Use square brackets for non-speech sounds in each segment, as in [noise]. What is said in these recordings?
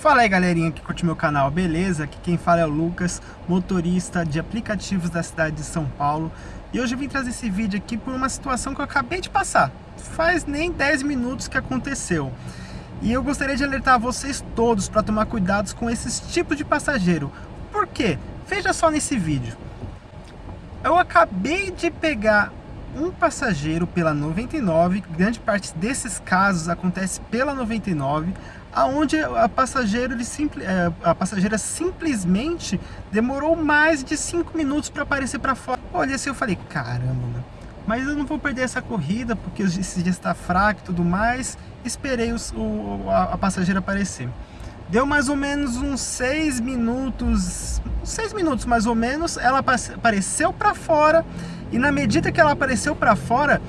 Fala aí galerinha que curte meu canal, beleza? Aqui quem fala é o Lucas, motorista de aplicativos da cidade de São Paulo. E hoje eu vim trazer esse vídeo aqui por uma situação que eu acabei de passar. Faz nem 10 minutos que aconteceu. E eu gostaria de alertar vocês todos para tomar cuidados com esses tipos de passageiro. Por quê? Veja só nesse vídeo. Eu acabei de pegar um passageiro pela 99, grande parte desses casos acontece pela 99, aonde a passageira, ele é, a passageira simplesmente demorou mais de 5 minutos para aparecer para fora. Olha assim, eu falei, caramba, mas eu não vou perder essa corrida porque esse dia está fraco e tudo mais. Esperei o, a, a passageira aparecer. Deu mais ou menos uns 6 minutos, 6 minutos mais ou menos, ela apareceu para fora e na medida que ela apareceu para fora,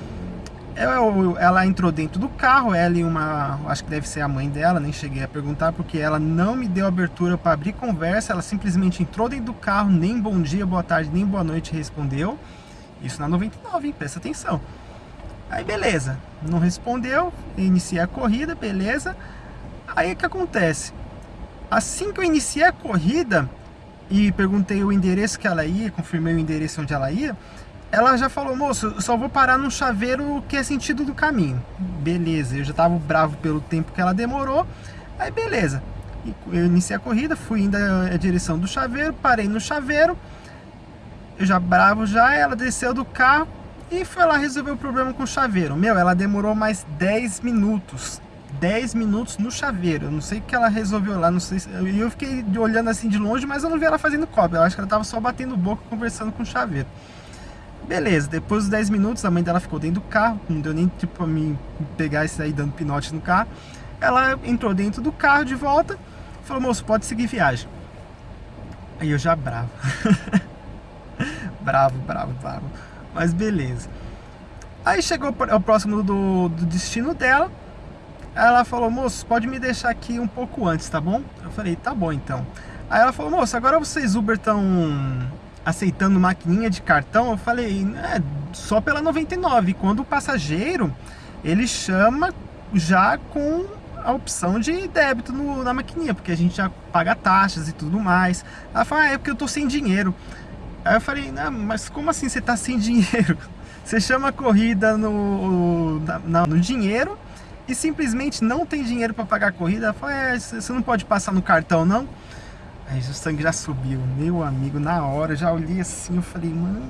ela entrou dentro do carro, ela e uma, acho que deve ser a mãe dela, nem cheguei a perguntar, porque ela não me deu abertura para abrir conversa, ela simplesmente entrou dentro do carro, nem bom dia, boa tarde, nem boa noite respondeu. Isso na 99, hein? presta atenção. Aí beleza, não respondeu, iniciei a corrida, beleza. Aí o que acontece? Assim que eu iniciei a corrida e perguntei o endereço que ela ia, confirmei o endereço onde ela ia, ela já falou, moço, só vou parar num chaveiro que é sentido do caminho. Beleza, eu já tava bravo pelo tempo que ela demorou. Aí beleza, eu iniciei a corrida, fui indo a direção do chaveiro, parei no chaveiro. Eu já bravo já, ela desceu do carro e foi lá resolver o problema com o chaveiro. Meu, ela demorou mais 10 minutos. 10 minutos no chaveiro. Eu não sei o que ela resolveu lá, não sei. E eu fiquei olhando assim de longe, mas eu não vi ela fazendo cópia. Eu acho que ela tava só batendo boca conversando com o chaveiro. Beleza, depois dos 10 minutos, a mãe dela ficou dentro do carro, não deu nem tipo pra mim pegar e sair dando pinote no carro. Ela entrou dentro do carro de volta, falou, moço, pode seguir viagem. Aí eu já bravo. [laughs] bravo, bravo, bravo. Mas beleza. Aí chegou o próximo do, do destino dela, ela falou, moço, pode me deixar aqui um pouco antes, tá bom? Eu falei, tá bom então. Aí ela falou, moço, agora vocês Uber estão aceitando maquininha de cartão, eu falei, é, só pela 99. Quando o passageiro, ele chama já com a opção de débito no, na maquininha, porque a gente já paga taxas e tudo mais. Ela falou, ah, é porque eu tô sem dinheiro. Aí eu falei, mas como assim você tá sem [laughs] dinheiro? Você chama a corrida no, na, no dinheiro e simplesmente não tem dinheiro para pagar a corrida. Ela falou, é, você não pode passar no cartão não? Aí o sangue já subiu, meu amigo, na hora, já olhei assim, eu falei, mano...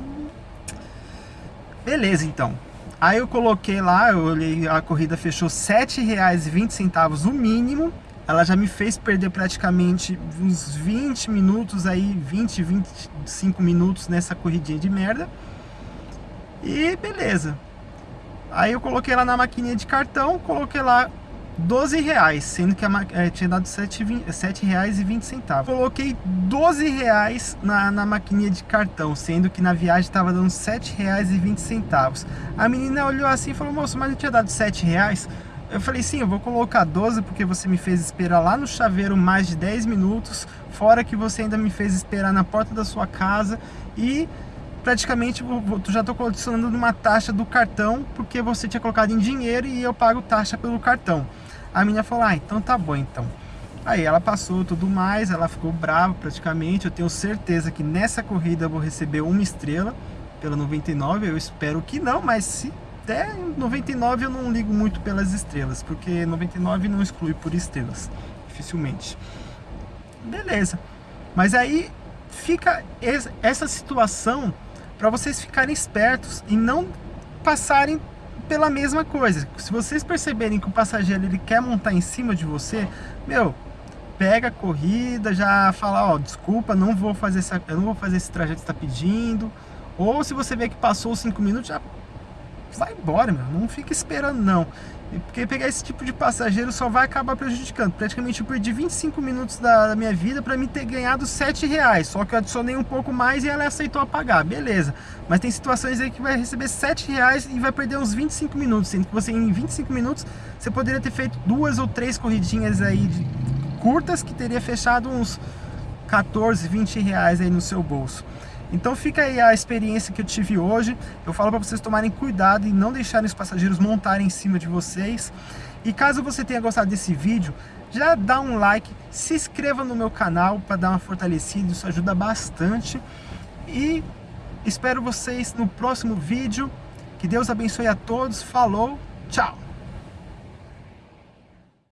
Beleza, então. Aí eu coloquei lá, eu olhei, a corrida fechou R$ 7,20 o mínimo. Ela já me fez perder praticamente uns 20 minutos aí, 20, 25 minutos nessa corridinha de merda. E beleza. Aí eu coloquei lá na maquininha de cartão, coloquei lá 12 reais, sendo que a, é, tinha dado 7, 20, 7 reais e 20 centavos. Coloquei 12 reais na, na maquininha de cartão, sendo que na viagem estava dando 7 reais e 20 centavos. A menina olhou assim e falou, moço, mas não tinha dado 7 reais? Eu falei, sim, eu vou colocar 12 porque você me fez esperar lá no chaveiro mais de 10 minutos, fora que você ainda me fez esperar na porta da sua casa e praticamente tu já estou condicionando numa taxa do cartão porque você tinha colocado em dinheiro e eu pago taxa pelo cartão. A menina falou, ah, então tá bom então. Aí ela passou tudo mais, ela ficou brava praticamente. Eu tenho certeza que nessa corrida eu vou receber uma estrela pela 99. Eu espero que não, mas se der 99 eu não ligo muito pelas estrelas, porque 99 não exclui por estrelas, dificilmente. Beleza. Mas aí fica essa situação para vocês ficarem espertos e não passarem pela mesma coisa. Se vocês perceberem que o passageiro ele quer montar em cima de você, meu, pega a corrida, já fala, ó, desculpa, não vou fazer essa, eu não vou fazer esse trajeto que está pedindo. Ou se você vê que passou os 5 minutos, já vai embora, meu, não fica esperando não. Porque pegar esse tipo de passageiro só vai acabar prejudicando. Praticamente eu perdi 25 minutos da, minha vida para me ter ganhado 7 reais. Só que eu adicionei um pouco mais e ela aceitou pagar. Beleza. Mas tem situações aí que vai receber 7 reais e vai perder uns 25 minutos. Sendo que você em 25 minutos você poderia ter feito duas ou três corridinhas aí de, curtas que teria fechado uns 14, 20 reais aí no seu bolso. Então fica aí a experiência que eu tive hoje. Eu falo para vocês tomarem cuidado e não deixarem os passageiros montarem em cima de vocês. E caso você tenha gostado desse vídeo, já dá um like, se inscreva no meu canal para dar uma fortalecida, isso ajuda bastante. E espero vocês no próximo vídeo. Que Deus abençoe a todos. Falou, tchau!